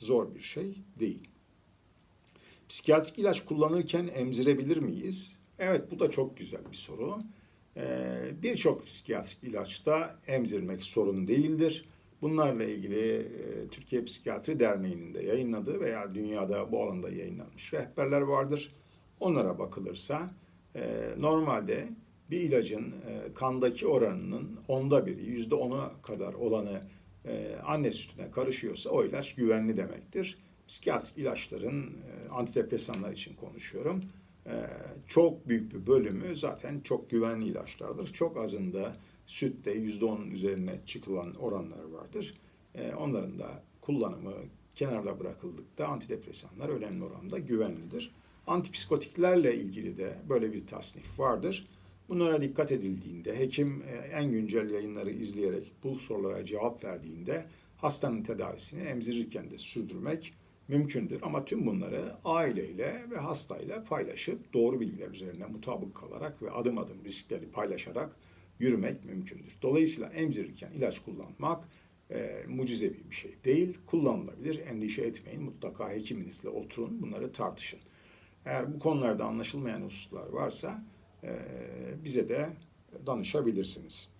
Zor bir şey değil. Psikiyatrik ilaç kullanırken emzirebilir miyiz? Evet bu da çok güzel bir soru. Ee, Birçok psikiyatrik ilaçta emzirmek sorun değildir. Bunlarla ilgili e, Türkiye Psikiyatri Derneği'nin de yayınladığı veya dünyada bu alanda yayınlanmış rehberler vardır. Onlara bakılırsa e, normalde bir ilacın e, kandaki oranının onda biri, yüzde ona kadar olanı e, anne sütüne karışıyorsa o ilaç güvenli demektir. Psikiyatrik ilaçların, e, antidepresanlar için konuşuyorum, e, çok büyük bir bölümü zaten çok güvenli ilaçlardır. Çok azında sütte yüzde onun üzerine çıkılan oranlar vardır. E, onların da kullanımı kenarda bırakıldıkta antidepresanlar önemli oranda güvenlidir. Antipsikotiklerle ilgili de böyle bir tasnif vardır. Bunlara dikkat edildiğinde, hekim e, en güncel yayınları izleyerek bu sorulara cevap verdiğinde hastanın tedavisini emzirirken de sürdürmek mümkündür. Ama tüm bunları aileyle ve hastayla paylaşıp doğru bilgiler üzerine mutabık kalarak ve adım adım riskleri paylaşarak yürümek mümkündür. Dolayısıyla emzirirken ilaç kullanmak e, mucizevi bir şey değil. Kullanılabilir. Endişe etmeyin. Mutlaka hekiminizle oturun. Bunları tartışın. Eğer bu konularda anlaşılmayan hususlar varsa bize de danışabilirsiniz.